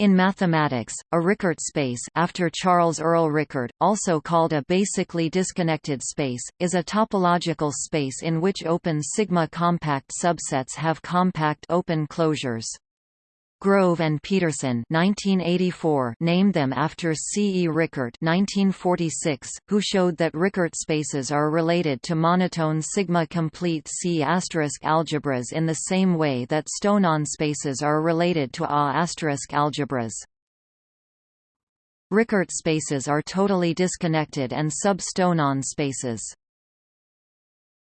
In mathematics, a Rickart space after Charles Earl Rickart, also called a basically disconnected space, is a topological space in which open sigma-compact subsets have compact open closures. Grove and Pedersen 1984 named them after C. E. Rickart 1946, who showed that Rickart spaces are related to monotone sigma-complete C** algebras in the same way that Stonean spaces are related to A** algebras. Rickart spaces are totally disconnected and sub-Stonean spaces.